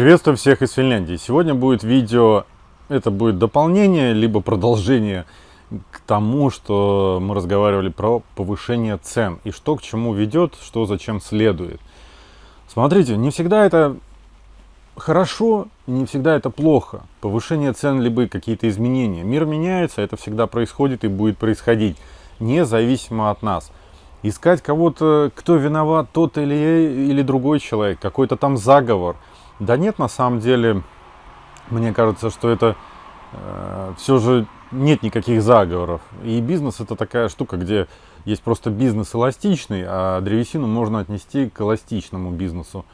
Приветствую всех из Финляндии. Сегодня будет видео, это будет дополнение, либо продолжение к тому, что мы разговаривали про повышение цен и что к чему ведет, что зачем следует. Смотрите, не всегда это хорошо, не всегда это плохо. Повышение цен, либо какие-то изменения. Мир меняется, это всегда происходит и будет происходить, независимо от нас. Искать кого-то, кто виноват, тот или, или другой человек, какой-то там заговор – да нет, на самом деле, мне кажется, что это э, все же нет никаких заговоров. И бизнес это такая штука, где есть просто бизнес эластичный, а древесину можно отнести к эластичному бизнесу.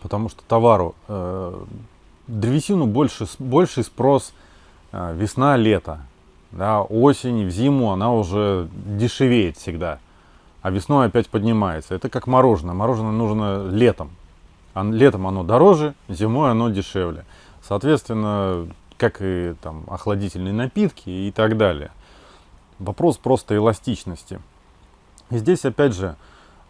Потому что товару, э, древесину больше, больший спрос э, весна-лето. Да, осень, в зиму она уже дешевеет всегда. А весной опять поднимается. Это как мороженое. Мороженое нужно летом летом оно дороже, зимой оно дешевле. Соответственно, как и там охладительные напитки и так далее. Вопрос просто эластичности. И здесь опять же,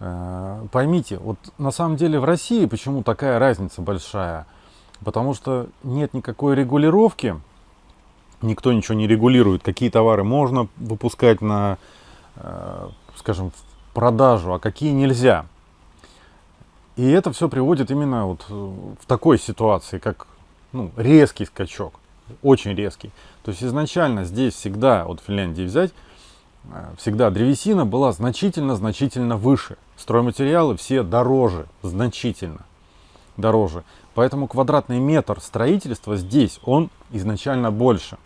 э, поймите, вот на самом деле в России почему такая разница большая? Потому что нет никакой регулировки, никто ничего не регулирует, какие товары можно выпускать на, э, скажем, продажу, а какие нельзя. И это все приводит именно вот э, в такой ситуации, как ну, резкий скачок, очень резкий. То есть изначально здесь всегда, вот в Финляндии взять, э, всегда древесина была значительно-значительно выше. Стройматериалы все дороже, значительно дороже. Поэтому квадратный метр строительства здесь, он изначально больше.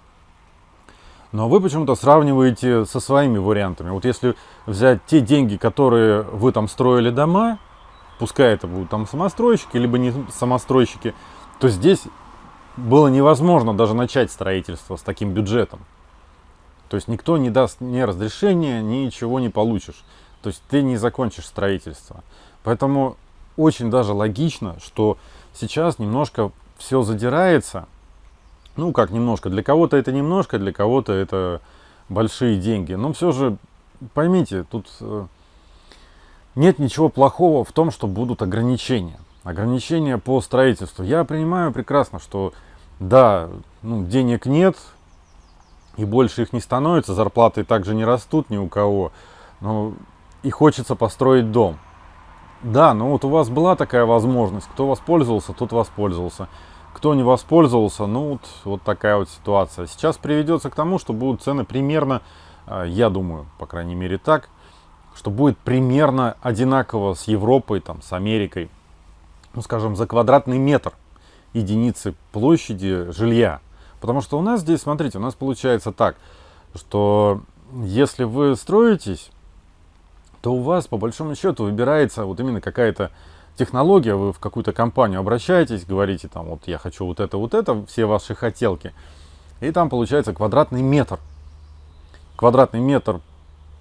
Но вы почему-то сравниваете со своими вариантами. Вот если взять те деньги, которые вы там строили дома, пускай это будут там самостройщики, либо не самостройщики, то здесь было невозможно даже начать строительство с таким бюджетом. То есть никто не даст ни разрешения, ничего не получишь. То есть ты не закончишь строительство. Поэтому очень даже логично, что сейчас немножко все задирается. Ну, как немножко. Для кого-то это немножко, для кого-то это большие деньги. Но все же, поймите, тут э, нет ничего плохого в том, что будут ограничения. Ограничения по строительству. Я понимаю прекрасно, что да, ну, денег нет, и больше их не становится, зарплаты также не растут ни у кого, но и хочется построить дом. Да, ну вот у вас была такая возможность, кто воспользовался, тот воспользовался. Кто не воспользовался, ну вот, вот такая вот ситуация. Сейчас приведется к тому, что будут цены примерно, а, я думаю, по крайней мере так, что будет примерно одинаково с Европой, там, с Америкой, ну, скажем, за квадратный метр единицы площади жилья. Потому что у нас здесь, смотрите, у нас получается так, что если вы строитесь, то у вас по большому счету выбирается вот именно какая-то технология, вы в какую-то компанию обращаетесь, говорите там, вот я хочу вот это, вот это, все ваши хотелки, и там получается квадратный метр. Квадратный метр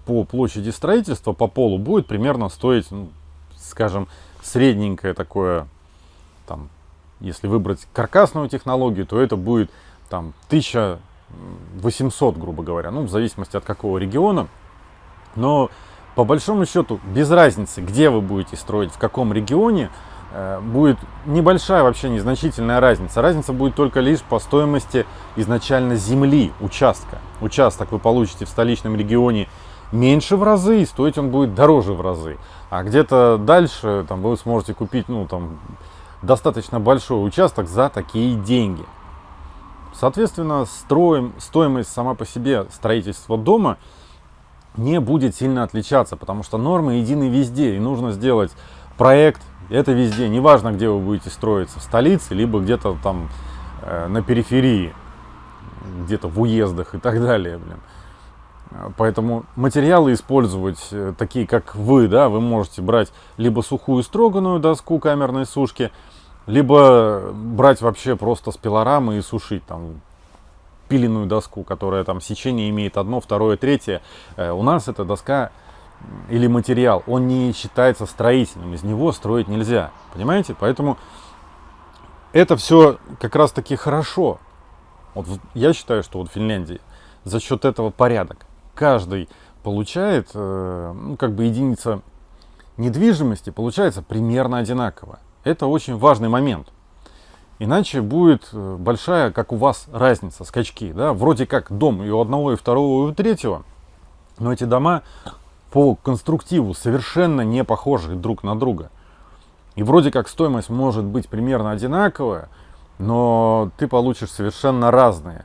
по площади строительства, по полу будет примерно стоить, ну, скажем, средненькое такое, там, если выбрать каркасную технологию, то это будет там 1800, грубо говоря, ну, в зависимости от какого региона. Но по большому счету, без разницы, где вы будете строить, в каком регионе, э, будет небольшая вообще незначительная разница. Разница будет только лишь по стоимости изначально земли, участка. Участок вы получите в столичном регионе меньше в разы, и стоить он будет дороже в разы. А где-то дальше там, вы сможете купить ну, там, достаточно большой участок за такие деньги. Соответственно, строим, стоимость сама по себе строительства дома не будет сильно отличаться, потому что нормы едины везде, и нужно сделать проект, это везде, неважно, где вы будете строиться, в столице, либо где-то там э, на периферии, где-то в уездах и так далее. Блин. Поэтому материалы использовать э, такие, как вы, да, вы можете брать либо сухую строганную доску камерной сушки, либо брать вообще просто с пилорамы и сушить там пиленную доску, которая там сечение имеет одно, второе, третье. Э, у нас эта доска или материал, он не считается строительным, из него строить нельзя, понимаете? Поэтому это все как раз таки хорошо. Вот я считаю, что вот в Финляндии за счет этого порядок каждый получает, э, ну, как бы единица недвижимости получается примерно одинаково. Это очень важный момент. Иначе будет э, большая, как у вас, разница, скачки. Да? Вроде как дом и у одного, и второго, и у третьего. Но эти дома по конструктиву совершенно не похожи друг на друга. И вроде как стоимость может быть примерно одинаковая, но ты получишь совершенно разные.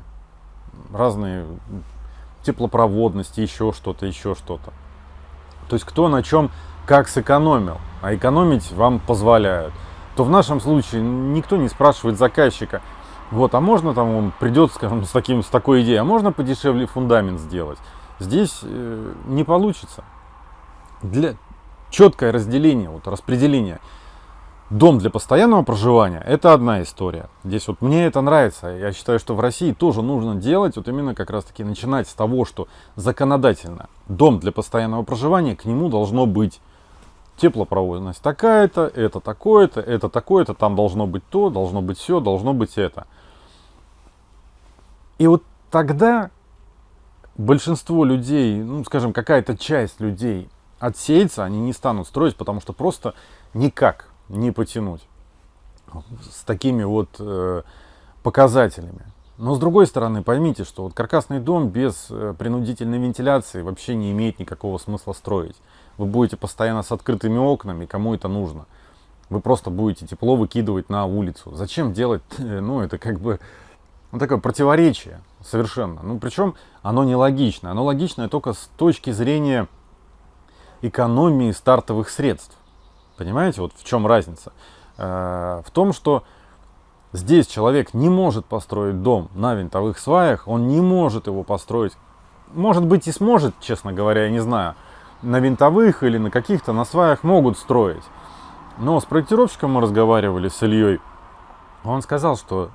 Разные теплопроводности, еще что-то, еще что-то. То есть кто на чем как сэкономил, а экономить вам позволяют то в нашем случае никто не спрашивает заказчика, вот, а можно там он придет, скажем, с, таким, с такой идеей, а можно подешевле фундамент сделать? Здесь э, не получится. Для четкое разделение, вот распределение. Дом для постоянного проживания – это одна история. Здесь вот мне это нравится. Я считаю, что в России тоже нужно делать, вот именно как раз таки начинать с того, что законодательно дом для постоянного проживания, к нему должно быть теплопроводность такая-то, это такое-то, это такое-то, там должно быть то, должно быть все, должно быть это. И вот тогда большинство людей, ну, скажем, какая-то часть людей отсеется, они не станут строить, потому что просто никак не потянуть с такими вот э, показателями. Но с другой стороны, поймите, что вот каркасный дом без э, принудительной вентиляции вообще не имеет никакого смысла строить вы будете постоянно с открытыми окнами, кому это нужно. Вы просто будете тепло выкидывать на улицу. Зачем делать, ну это как бы ну, такое противоречие совершенно. Ну причем оно нелогично. Оно логичное только с точки зрения экономии стартовых средств. Понимаете, вот в чем разница? Э, в том, что здесь человек не может построить дом на винтовых сваях, он не может его построить. Может быть и сможет, честно говоря, я не знаю на винтовых или на каких-то на сваях могут строить. Но с проектировщиком мы разговаривали с Ильей. Он сказал, что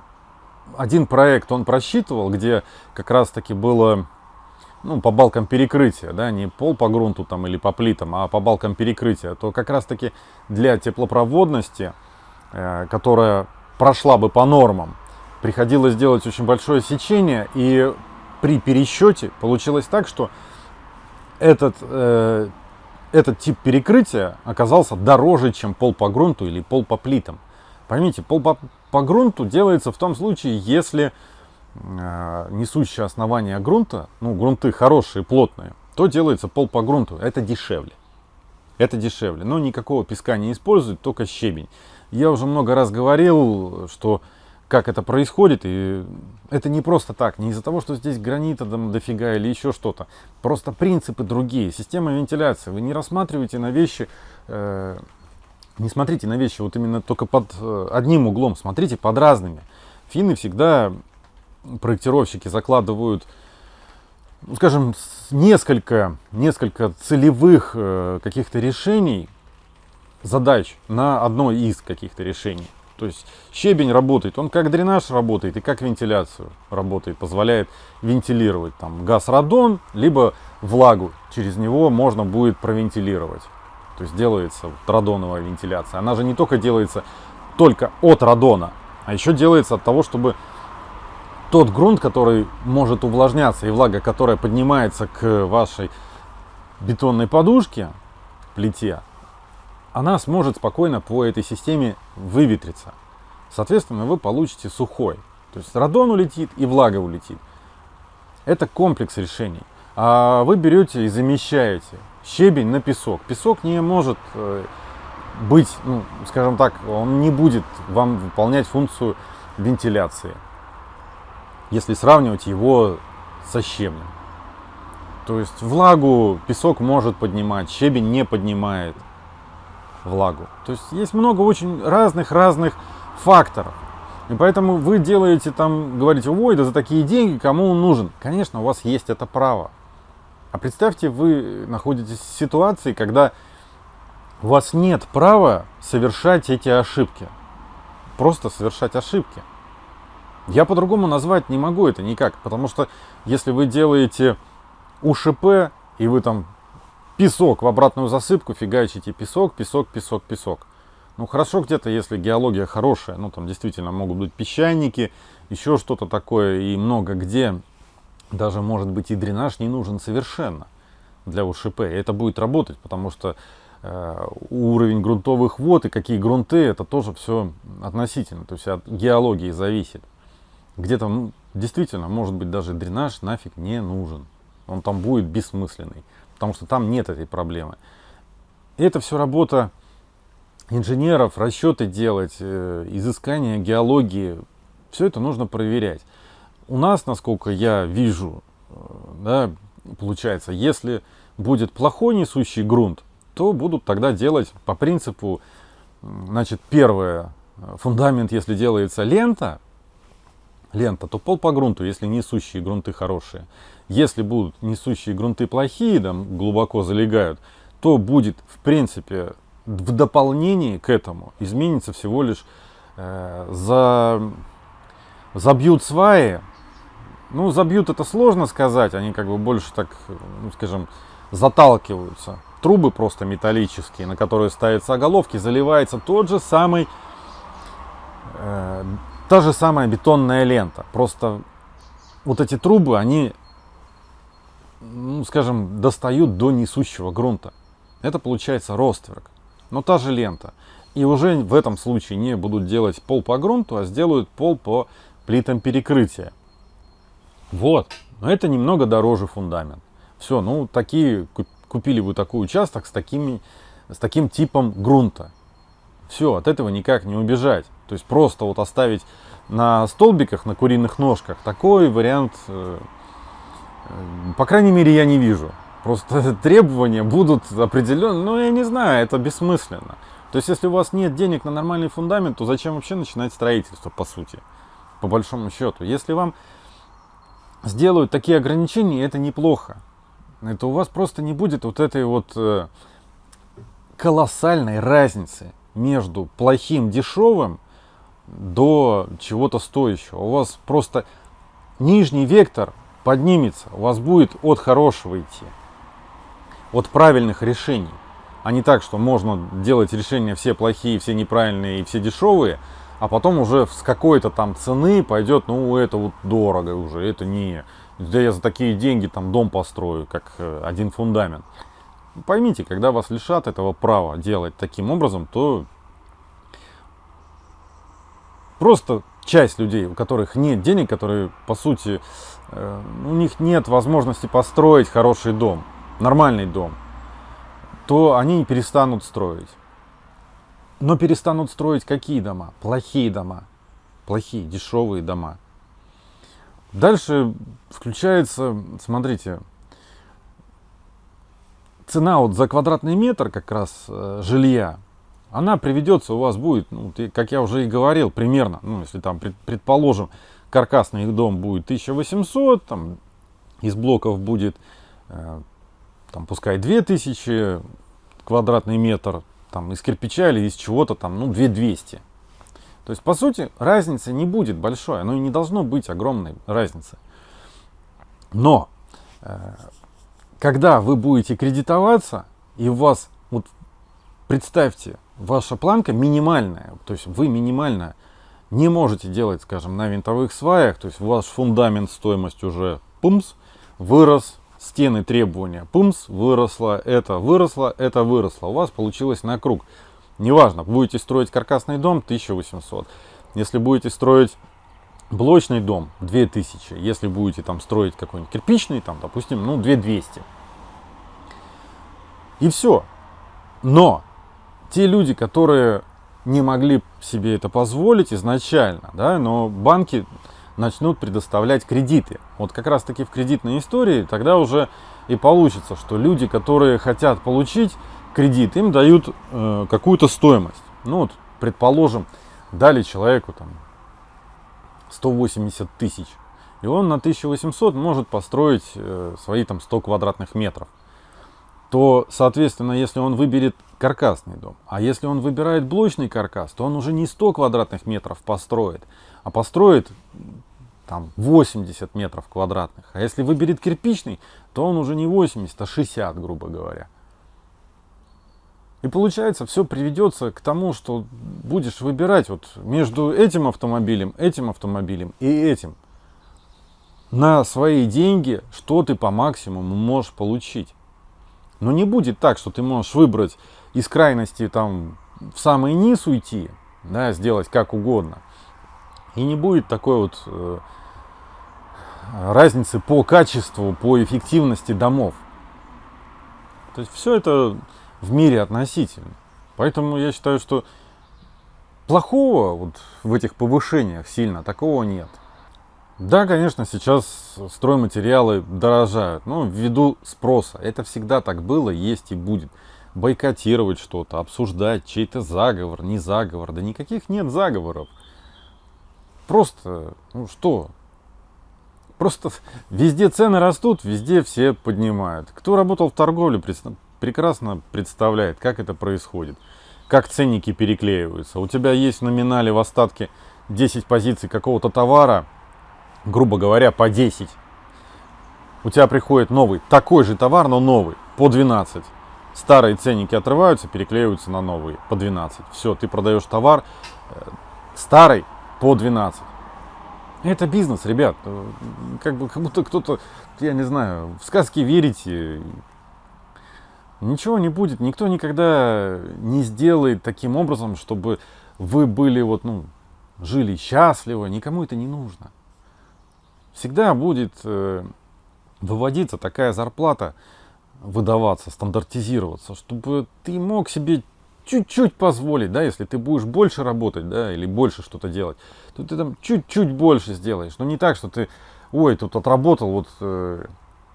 один проект он просчитывал, где как раз таки было ну, по балкам перекрытия, да, не пол по грунту там или по плитам, а по балкам перекрытия, то как раз таки для теплопроводности, э, которая прошла бы по нормам, приходилось делать очень большое сечение, и при пересчете получилось так, что этот, э, этот тип перекрытия оказался дороже, чем пол по грунту или пол по плитам. Поймите, пол по, по грунту делается в том случае, если несущее основание грунта, ну, грунты хорошие, плотные, то делается пол по грунту. Это дешевле. Это дешевле. Но никакого песка не используют, только щебень. Я уже много раз говорил, что как это происходит. И это не просто так, не из-за того, что здесь гранита там дофига или еще что-то. Просто принципы другие, система вентиляции. Вы не рассматриваете на вещи, э, не смотрите на вещи вот именно только под э, одним углом, смотрите под разными. Финны всегда, проектировщики закладывают, ну, скажем, несколько, несколько целевых э, каких-то решений, задач на одно из каких-то решений. То есть щебень работает, он как дренаж работает и как вентиляцию работает, позволяет вентилировать там газ-радон, либо влагу через него можно будет провентилировать. То есть делается вот радоновая вентиляция. Она же не только делается только от радона, а еще делается от того, чтобы тот грунт, который может увлажняться и влага, которая поднимается к вашей бетонной подушке, плите, она сможет спокойно по этой системе выветриться. Соответственно, вы получите сухой. То есть радон улетит и влага улетит. Это комплекс решений. А вы берете и замещаете щебень на песок. Песок не может э, быть, ну, скажем так, он не будет вам выполнять функцию вентиляции, если сравнивать его со щебнем. То есть влагу песок может поднимать, щебень не поднимает влагу. То есть есть много очень разных-разных факторов. И поэтому вы делаете там, говорите, ой, да за такие деньги кому он нужен? Конечно, у вас есть это право. А представьте, вы находитесь в ситуации, когда у вас нет права совершать эти ошибки. Просто совершать ошибки. Я по-другому назвать не могу это никак, потому что если вы делаете УШП, и вы там песок в обратную засыпку, фигачите песок, песок, песок, песок. Ну хорошо где-то, если геология хорошая, ну там действительно могут быть песчаники, еще что-то такое, и много где даже может быть и дренаж не нужен совершенно для УШП. И это будет работать, потому что э, уровень грунтовых вод и какие грунты, это тоже все относительно, то есть от геологии зависит. Где-то ну, действительно, может быть, даже дренаж нафиг не нужен. Он там будет бессмысленный, потому что там нет этой проблемы. Это все работа инженеров, расчеты делать, э, изыскание геологии. Все это нужно проверять. У нас, насколько я вижу, э, да, получается, если будет плохой несущий грунт, то будут тогда делать по принципу, значит, первое, фундамент, если делается лента, лента, то пол по грунту, если несущие грунты хорошие. Если будут несущие грунты плохие, там глубоко залегают, то будет, в принципе, в дополнении к этому изменится всего лишь э, за, забьют сваи. Ну, забьют это сложно сказать, они как бы больше так, ну, скажем, заталкиваются. Трубы просто металлические, на которые ставятся оголовки, заливается тот же самый, э, та же самая бетонная лента. Просто вот эти трубы, они, ну, скажем, достают до несущего грунта. Это получается ростверк, но та же лента. И уже в этом случае не будут делать пол по грунту, а сделают пол по плитам перекрытия. Вот, но это немного дороже фундамент. Все, ну такие, купили вы такой участок с, такими, с таким типом грунта. Все, от этого никак не убежать. То есть просто вот оставить на столбиках, на куриных ножках, такой вариант, э, э, по крайней мере, я не вижу. Просто требования будут определенные, но я не знаю, это бессмысленно. То есть, если у вас нет денег на нормальный фундамент, то зачем вообще начинать строительство, по сути, по большому счету. Если вам сделают такие ограничения, это неплохо. Это у вас просто не будет вот этой вот э, колоссальной разницы между плохим, дешевым до чего-то стоящего. У вас просто нижний вектор поднимется, у вас будет от хорошего идти, от правильных решений. А не так, что можно делать решения все плохие, все неправильные и все дешевые, а потом уже с какой-то там цены пойдет, ну это вот дорого уже, это не, да я за такие деньги там дом построю, как э, один фундамент. Поймите, когда вас лишат этого права делать таким образом, то просто часть людей, у которых нет денег, которые, по сути, э, у них нет возможности построить хороший дом, нормальный дом, то они перестанут строить. Но перестанут строить какие дома? Плохие дома. Плохие, дешевые дома. Дальше включается, смотрите, цена вот за квадратный метр как раз э, жилья она приведется, у вас будет, ну, как я уже и говорил, примерно, ну, если там, предположим, каркасный дом будет 1800, там, из блоков будет, э, там, пускай 2000 квадратный метр, там, из кирпича или из чего-то там, ну, 2200. То есть, по сути, разницы не будет большой, оно и не должно быть огромной разницы. Но, э, когда вы будете кредитоваться, и у вас, вот представьте, ваша планка минимальная, то есть вы минимально не можете делать, скажем, на винтовых сваях, то есть ваш фундамент стоимость уже пумс, вырос, стены требования пумс, выросло, это выросло, это выросло, у вас получилось на круг. Неважно, будете строить каркасный дом 1800, если будете строить блочный дом 2000, если будете там строить какой-нибудь кирпичный, там, допустим, ну 2200. И все. Но те люди, которые не могли себе это позволить изначально, да, но банки начнут предоставлять кредиты. Вот как раз таки в кредитной истории тогда уже и получится, что люди, которые хотят получить кредит, им дают э, какую-то стоимость. Ну вот, предположим, дали человеку там 180 тысяч, и он на 1800 может построить э, свои там 100 квадратных метров то, соответственно, если он выберет каркасный дом, а если он выбирает блочный каркас, то он уже не 100 квадратных метров построит, а построит там 80 метров квадратных. А если выберет кирпичный, то он уже не 80, а 60, грубо говоря. И получается, все приведется к тому, что будешь выбирать вот между этим автомобилем, этим автомобилем и этим. На свои деньги, что ты по максимуму можешь получить. Но не будет так, что ты можешь выбрать из крайности там в самый низ уйти, да, сделать как угодно. И не будет такой вот э, разницы по качеству, по эффективности домов. То есть все это в мире относительно. Поэтому я считаю, что плохого вот в этих повышениях сильно такого нет. Да, конечно, сейчас стройматериалы дорожают, но ввиду спроса. Это всегда так было, есть и будет. Бойкотировать что-то, обсуждать чей-то заговор, не заговор. Да никаких нет заговоров. Просто, ну что, Просто везде цены растут, везде все поднимают. Кто работал в торговле, прекрасно представляет, как это происходит. Как ценники переклеиваются. У тебя есть в номинале в остатке 10 позиций какого-то товара, грубо говоря, по 10. У тебя приходит новый, такой же товар, но новый, по 12. Старые ценники отрываются, переклеиваются на новые, по 12. Все, ты продаешь товар э, старый по 12. Это бизнес, ребят. Как, бы, как будто кто-то, я не знаю, в сказки верите. Ничего не будет. Никто никогда не сделает таким образом, чтобы вы были вот, ну, жили счастливо. Никому это не нужно. Всегда будет э, выводиться такая зарплата, выдаваться, стандартизироваться, чтобы ты мог себе чуть-чуть позволить, да, если ты будешь больше работать, да, или больше что-то делать, то ты там чуть-чуть больше сделаешь. Но не так, что ты, ой, тут отработал вот э,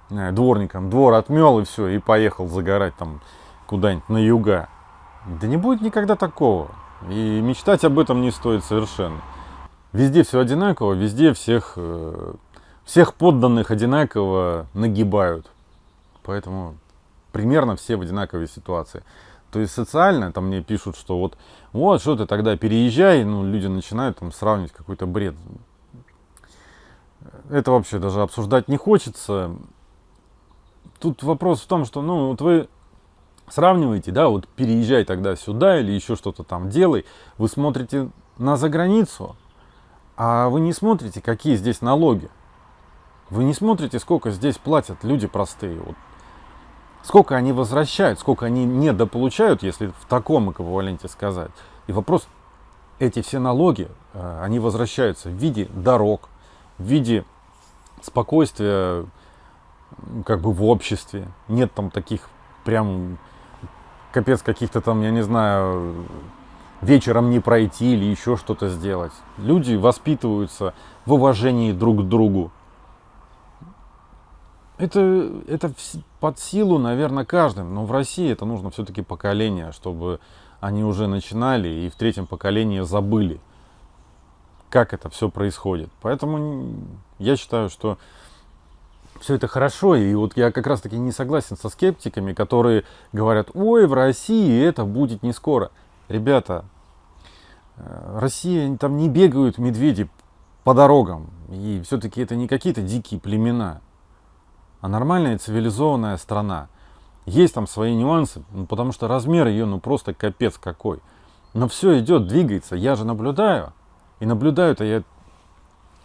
дворником, двор отмел и все, и поехал загорать там куда-нибудь на юга. Да не будет никогда такого. И мечтать об этом не стоит совершенно. Везде все одинаково, везде всех, э, всех подданных одинаково нагибают. Поэтому примерно все в одинаковой ситуации. То есть социально там мне пишут, что вот, вот, что ты тогда переезжай, ну, люди начинают там сравнивать какой-то бред. Это вообще даже обсуждать не хочется. Тут вопрос в том, что, ну, вот вы сравниваете, да, вот переезжай тогда сюда или еще что-то там делай, вы смотрите на заграницу, а вы не смотрите, какие здесь налоги. Вы не смотрите, сколько здесь платят люди простые. Вот сколько они возвращают, сколько они недополучают, если в таком эквиваленте сказать. И вопрос, эти все налоги, э, они возвращаются в виде дорог, в виде спокойствия как бы в обществе. Нет там таких прям капец каких-то там, я не знаю, вечером не пройти или еще что-то сделать. Люди воспитываются в уважении друг к другу. Это, это под силу, наверное, каждым. Но в России это нужно все-таки поколение, чтобы они уже начинали и в третьем поколении забыли, как это все происходит. Поэтому я считаю, что все это хорошо. И вот я как раз таки не согласен со скептиками, которые говорят, ой, в России это будет не скоро. Ребята, э, Россия, там не бегают медведи по дорогам. И все-таки это не какие-то дикие племена а нормальная цивилизованная страна. Есть там свои нюансы, ну, потому что размер ее ну просто капец какой. Но все идет, двигается. Я же наблюдаю. И наблюдаю-то я,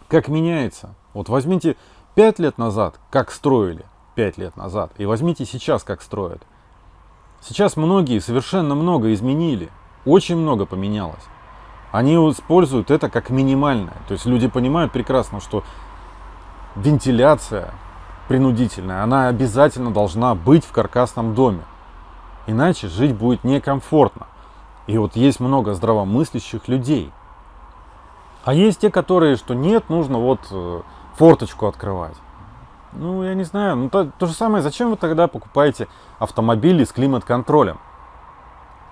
как меняется. Вот возьмите 5 лет назад, как строили 5 лет назад, и возьмите сейчас, как строят. Сейчас многие совершенно много изменили. Очень много поменялось. Они используют это как минимальное. То есть люди понимают прекрасно, что вентиляция, принудительная, она обязательно должна быть в каркасном доме. Иначе жить будет некомфортно. И вот есть много здравомыслящих людей. А есть те, которые, что нет, нужно вот э, форточку открывать. Ну, я не знаю. Ну, то, то же самое, зачем вы тогда покупаете автомобили с климат-контролем?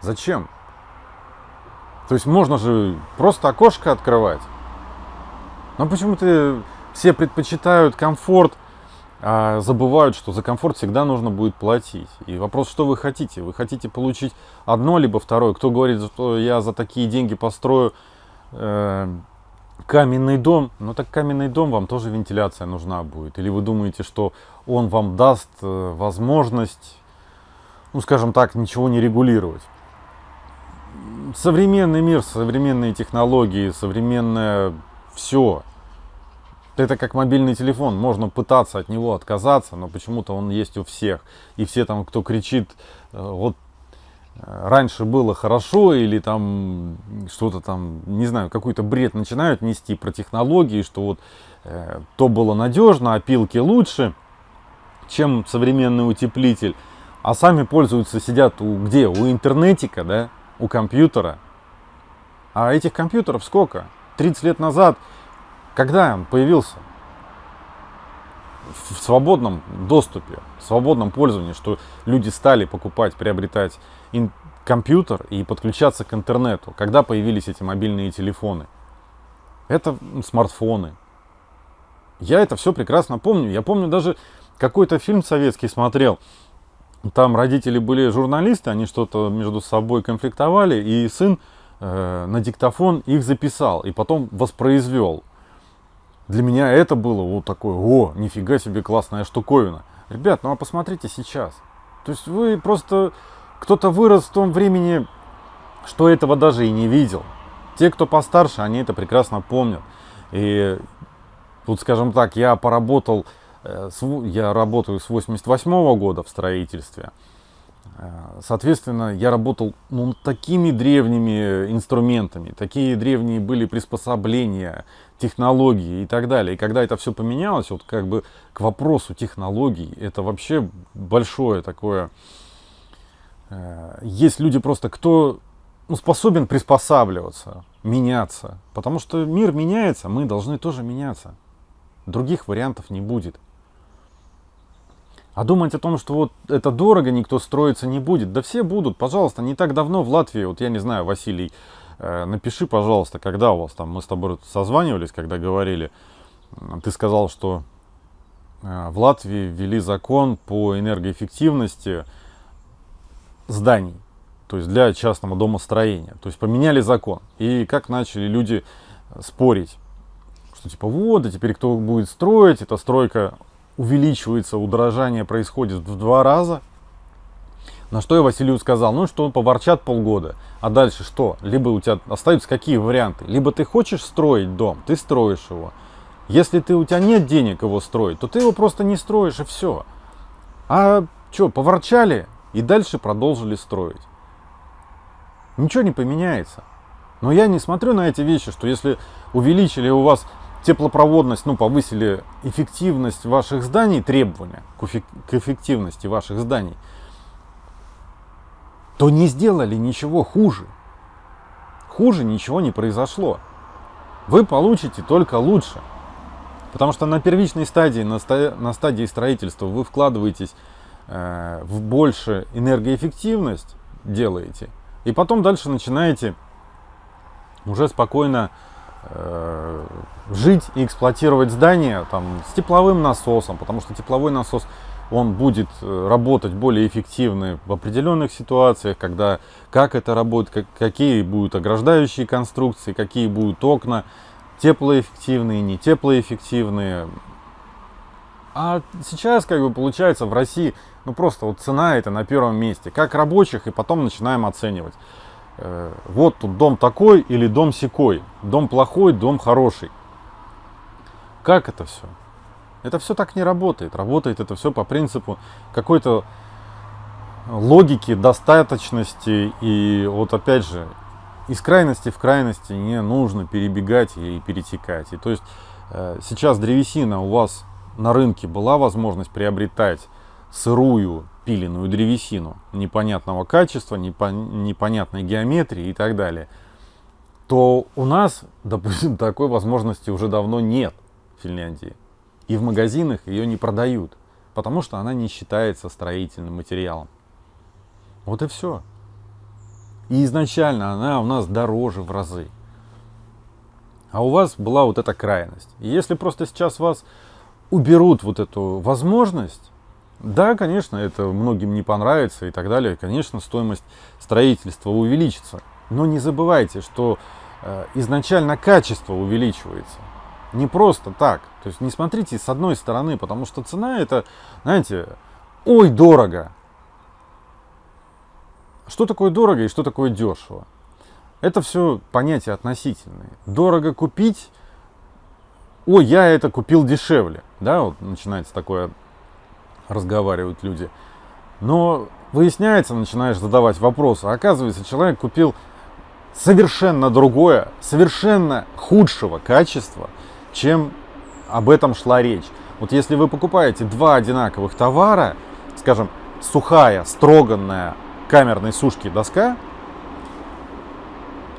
Зачем? То есть можно же просто окошко открывать. Но почему-то все предпочитают комфорт а забывают, что за комфорт всегда нужно будет платить. И вопрос, что вы хотите? Вы хотите получить одно, либо второе? Кто говорит, что я за такие деньги построю э, каменный дом? Ну так каменный дом вам тоже вентиляция нужна будет. Или вы думаете, что он вам даст э, возможность, ну скажем так, ничего не регулировать? Современный мир, современные технологии, современное все – это как мобильный телефон, можно пытаться от него отказаться, но почему-то он есть у всех. И все там, кто кричит, э, вот раньше было хорошо или там что-то там, не знаю, какой-то бред начинают нести про технологии, что вот э, то было надежно, а пилки лучше, чем современный утеплитель. А сами пользуются, сидят у, где? У интернетика, да, у компьютера. А этих компьютеров сколько? 30 лет назад, когда он появился? В свободном доступе, в свободном пользовании, что люди стали покупать, приобретать компьютер и подключаться к интернету, когда появились эти мобильные телефоны. Это смартфоны. Я это все прекрасно помню. Я помню даже какой-то фильм советский смотрел. Там родители были журналисты, они что-то между собой конфликтовали, и сын э, на диктофон их записал и потом воспроизвел. Для меня это было вот такое, о, нифига себе классная штуковина. Ребят, ну а посмотрите сейчас. То есть вы просто кто-то вырос в том времени, что этого даже и не видел. Те, кто постарше, они это прекрасно помнят. И тут, скажем так, я поработал, э, я работаю с 88 -го года в строительстве. Э, соответственно, я работал ну, такими древними инструментами, такие древние были приспособления, технологии и так далее. И когда это все поменялось, вот как бы к вопросу технологий, это вообще большое такое есть люди просто, кто ну, способен приспосабливаться, меняться. Потому что мир меняется, мы должны тоже меняться. Других вариантов не будет. А думать о том, что вот это дорого, никто строиться не будет. Да все будут, пожалуйста. Не так давно в Латвии, вот я не знаю, Василий, э, напиши, пожалуйста, когда у вас там, мы с тобой созванивались, когда говорили, ты сказал, что э, в Латвии ввели закон по энергоэффективности, зданий, то есть для частного домостроения. То есть поменяли закон. И как начали люди э, спорить, что типа вот, а теперь кто будет строить, эта стройка увеличивается, удорожание происходит в два раза. На что я Василию сказал, ну что, поворчат полгода, а дальше что? Либо у тебя остаются какие варианты? Либо ты хочешь строить дом, ты строишь его. Если ты, у тебя нет денег его строить, то ты его просто не строишь и все. А что, поворчали? И дальше продолжили строить. Ничего не поменяется. Но я не смотрю на эти вещи, что если увеличили у вас теплопроводность, ну, повысили эффективность ваших зданий, требования к эффективности ваших зданий, то не сделали ничего хуже. Хуже ничего не произошло. Вы получите только лучше. Потому что на первичной стадии, на, стадии строительства вы вкладываетесь в больше энергоэффективность делаете, и потом дальше начинаете уже спокойно э, жить и эксплуатировать здание там, с тепловым насосом, потому что тепловой насос он будет э, работать более эффективно в определенных ситуациях, когда как это работает, как, какие будут ограждающие конструкции, какие будут окна, теплоэффективные, не теплоэффективные. А сейчас, как бы, получается, в России ну просто вот цена это на первом месте. Как рабочих и потом начинаем оценивать. Э, вот тут дом такой или дом секой. Дом плохой, дом хороший. Как это все? Это все так не работает. Работает это все по принципу какой-то логики, достаточности. И вот опять же, из крайности в крайности не нужно перебегать и перетекать. И то есть э, сейчас древесина у вас на рынке была возможность приобретать сырую пиленную древесину непонятного качества, непонятной геометрии и так далее, то у нас, допустим, такой возможности уже давно нет в Финляндии. И в магазинах ее не продают, потому что она не считается строительным материалом. Вот и все. И изначально она у нас дороже в разы. А у вас была вот эта крайность. И если просто сейчас вас уберут вот эту возможность, да, конечно, это многим не понравится и так далее. Конечно, стоимость строительства увеличится. Но не забывайте, что э, изначально качество увеличивается. Не просто так. То есть не смотрите с одной стороны, потому что цена это, знаете, ой, дорого. Что такое дорого и что такое дешево? Это все понятия относительные. Дорого купить, ой, я это купил дешевле. Да, вот начинается такое разговаривают люди. Но Выясняется, начинаешь задавать вопросы. Оказывается, человек купил совершенно другое, совершенно худшего качества, чем об этом шла речь. Вот если вы покупаете два одинаковых товара, скажем, сухая, строганная камерной сушки доска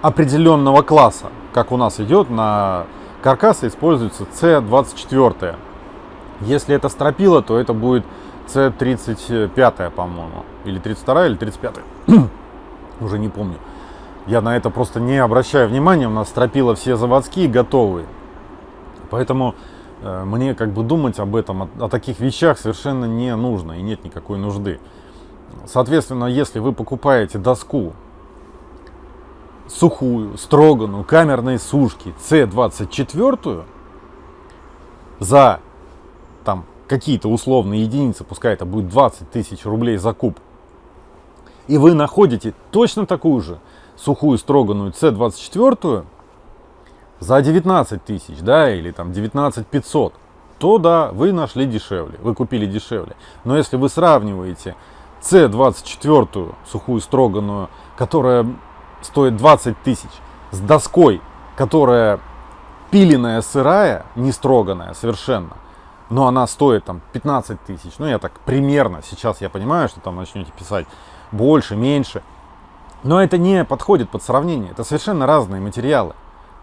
определенного класса, как у нас идет на каркасы используется C24. Если это стропила, то это будет C35, по-моему. Или 32, или 35. Уже не помню. Я на это просто не обращаю внимания. У нас стропила все заводские, готовые. Поэтому э, мне как бы думать об этом, о, о таких вещах совершенно не нужно и нет никакой нужды. Соответственно, если вы покупаете доску сухую, строганную, камерной сушки C24 за там какие-то условные единицы, пускай это будет 20 тысяч рублей за куб, и вы находите точно такую же сухую строганную C24 за 19 тысяч, да, или там 19 500, то да, вы нашли дешевле, вы купили дешевле. Но если вы сравниваете C24 сухую строганную, которая стоит 20 тысяч, с доской, которая пиленная, сырая, не строганная совершенно, но она стоит там 15 тысяч, ну я так примерно, сейчас я понимаю, что там начнете писать больше, меньше, но это не подходит под сравнение, это совершенно разные материалы.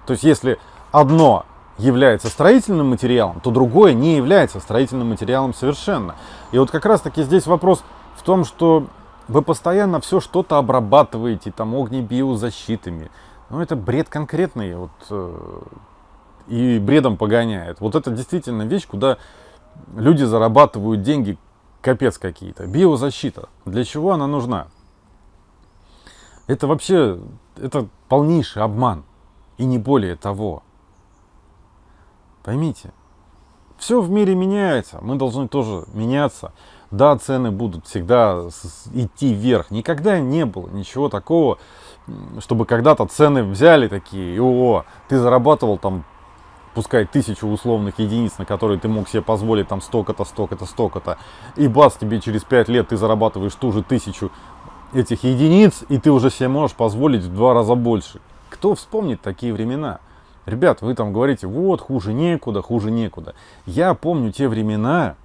То есть если одно является строительным материалом, то другое не является строительным материалом совершенно. И вот как раз таки здесь вопрос в том, что вы постоянно все что-то обрабатываете, там, огнебиозащитами. Ну, это бред конкретный, вот, э, и бредом погоняет. Вот это действительно вещь, куда люди зарабатывают деньги, капец какие-то. Биозащита. Для чего она нужна? Это вообще, это полнейший обман. И не более того. Поймите, все в мире меняется, мы должны тоже меняться. Да, цены будут всегда идти вверх. Никогда не было ничего такого, чтобы когда-то цены взяли такие, о, ты зарабатывал там, пускай тысячу условных единиц, на которые ты мог себе позволить там столько-то, столько-то, столько-то, и бац, тебе через пять лет ты зарабатываешь ту же тысячу этих единиц, и ты уже себе можешь позволить в два раза больше. Кто вспомнит такие времена? Ребят, вы там говорите, вот, хуже некуда, хуже некуда. Я помню те времена,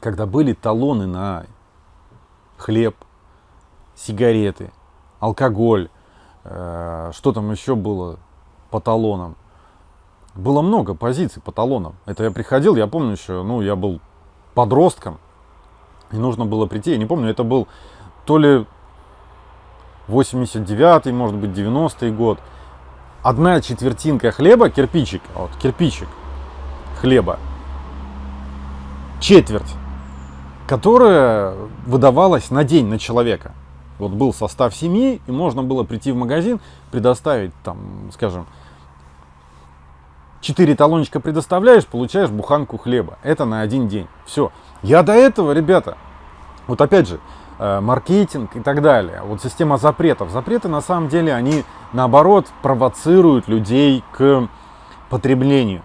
когда были талоны на хлеб, сигареты, алкоголь, э, что там еще было по талонам. Было много позиций по талонам. Это я приходил, я помню еще, ну, я был подростком, и нужно было прийти, я не помню, это был то ли 89-й, может быть, 90-й год. Одна четвертинка хлеба, кирпичик, вот кирпичик хлеба, четверть которая выдавалась на день на человека. Вот был состав семьи, и можно было прийти в магазин, предоставить там, скажем, 4 талончика предоставляешь, получаешь буханку хлеба. Это на один день. Все. Я до этого, ребята, вот опять же, э, маркетинг и так далее. Вот система запретов. Запреты на самом деле, они наоборот провоцируют людей к потреблению.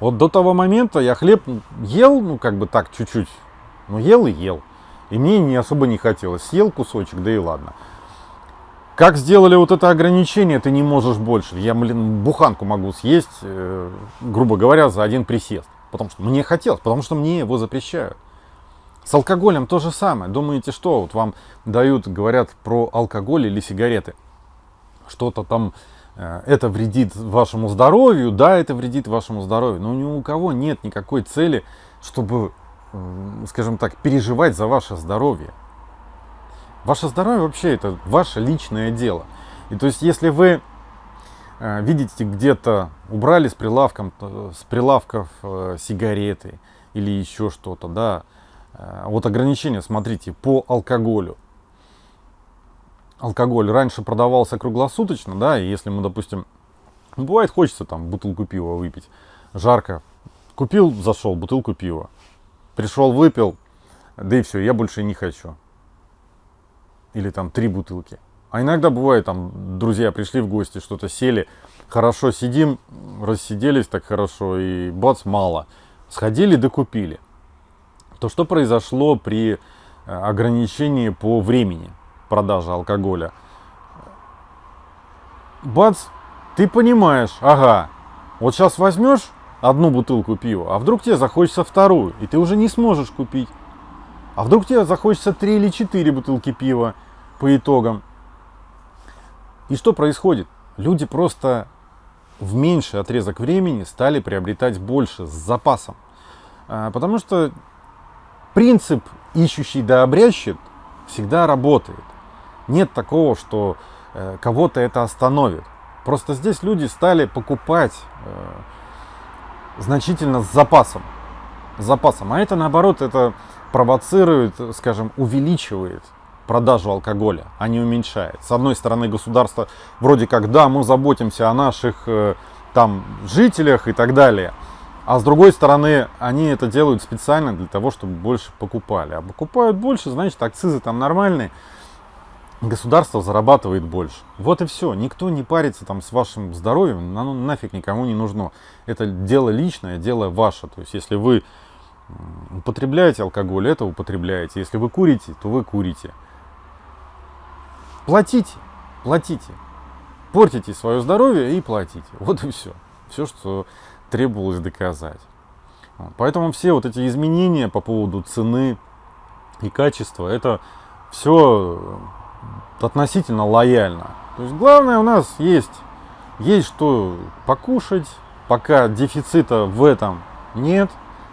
Вот до того момента я хлеб ел, ну как бы так чуть-чуть, ну ел и ел. И мне не особо не хотелось. Съел кусочек, да и ладно. Как сделали вот это ограничение, ты не можешь больше. Я, блин, буханку могу съесть, э, грубо говоря, за один присест. Потому что мне хотелось, потому что мне его запрещают. С алкоголем то же самое. Думаете, что вот вам дают, говорят про алкоголь или сигареты? Что-то там это вредит вашему здоровью, да, это вредит вашему здоровью, но ни у кого нет никакой цели, чтобы, скажем так, переживать за ваше здоровье. Ваше здоровье вообще это ваше личное дело. И то есть, если вы э, видите где-то, убрали с, прилавком, с прилавков э, сигареты или еще что-то, да, вот ограничения, смотрите, по алкоголю алкоголь раньше продавался круглосуточно, да, и если мы, допустим, ну, бывает хочется там бутылку пива выпить, жарко, купил, зашел, бутылку пива, пришел, выпил, да и все, я больше не хочу. Или там три бутылки. А иногда бывает, там, друзья пришли в гости, что-то сели, хорошо сидим, рассиделись так хорошо, и бац, мало. Сходили, докупили. То, что произошло при ограничение по времени продажи алкоголя. Бац, ты понимаешь, ага, вот сейчас возьмешь одну бутылку пива, а вдруг тебе захочется вторую, и ты уже не сможешь купить. А вдруг тебе захочется три или четыре бутылки пива по итогам. И что происходит? Люди просто в меньший отрезок времени стали приобретать больше с запасом. А, потому что принцип ищущий да обрящет всегда работает. Нет такого, что э, кого-то это остановит. Просто здесь люди стали покупать э, значительно с запасом. С запасом. А это наоборот, это провоцирует, скажем, увеличивает продажу алкоголя, а не уменьшает. С одной стороны, государство вроде как, да, мы заботимся о наших э, там жителях и так далее. А с другой стороны, они это делают специально для того, чтобы больше покупали. А покупают больше, значит, акцизы там нормальные, государство зарабатывает больше. Вот и все. Никто не парится там с вашим здоровьем, оно нафиг никому не нужно. Это дело личное, дело ваше. То есть, если вы употребляете алкоголь, это употребляете. Если вы курите, то вы курите. Платите, платите. Портите свое здоровье и платите. Вот и все. Все, что требовалось доказать. Поэтому все вот эти изменения по поводу цены и качества, это все относительно лояльно. То есть главное у нас есть, есть что покушать, пока дефицита в этом нет,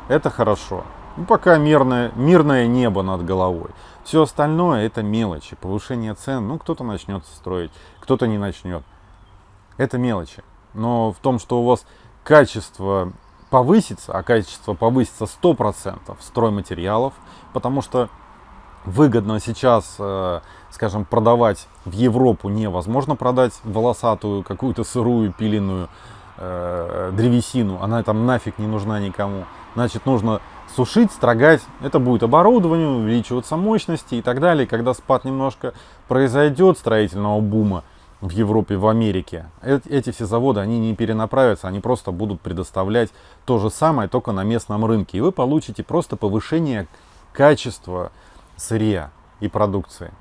это хорошо. Ну, пока мирное, мирное небо над головой. Все остальное это мелочи, повышение цен. Ну, кто-то начнет строить, кто-то не начнет. Это мелочи. Но в том, что у вас качество повысится, а качество повысится 100% стройматериалов, потому что выгодно сейчас, э, скажем, продавать в Европу невозможно продать волосатую, какую-то сырую, пиленную э, древесину, она там нафиг не нужна никому. Значит, нужно сушить, строгать, это будет оборудование, увеличиваться мощности и так далее. Когда спад немножко произойдет строительного бума в Европе, в Америке, эти все заводы, они не перенаправятся, они просто будут предоставлять то же самое, только на местном рынке. И вы получите просто повышение качества сырья и продукции.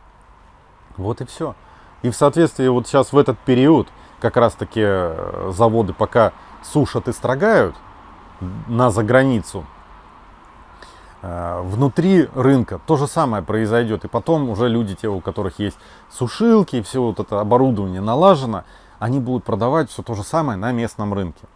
Вот и все. И в соответствии вот сейчас в этот период как раз таки э, заводы пока сушат и строгают на заграницу, э, внутри рынка то же самое произойдет. И потом уже люди, те, у которых есть сушилки, все вот это оборудование налажено, они будут продавать все то же самое на местном рынке.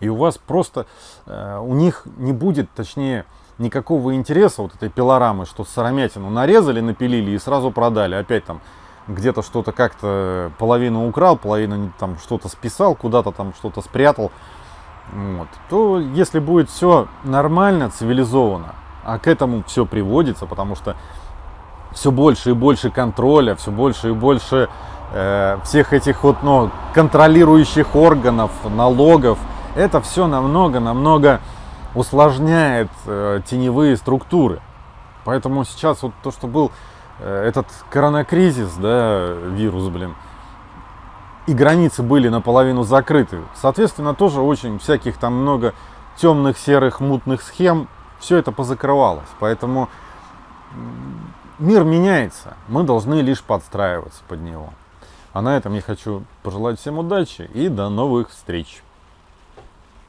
И у вас просто, э, у них не будет, точнее, никакого интереса вот этой пилорамы, что сыромятину нарезали, напилили и сразу продали. Опять там где-то что-то как-то половину украл, половину там что-то списал, куда-то там что-то спрятал. Вот. То если будет все нормально, цивилизованно, а к этому все приводится, потому что все больше и больше контроля, все больше и больше э, всех этих вот ну, контролирующих органов, налогов, это все намного-намного усложняет э, теневые структуры. Поэтому сейчас вот то, что был э, этот коронакризис, да, вирус, блин, и границы были наполовину закрыты. Соответственно, тоже очень всяких там много темных, серых, мутных схем. Все это позакрывалось. Поэтому мир меняется. Мы должны лишь подстраиваться под него. А на этом я хочу пожелать всем удачи и до новых встреч.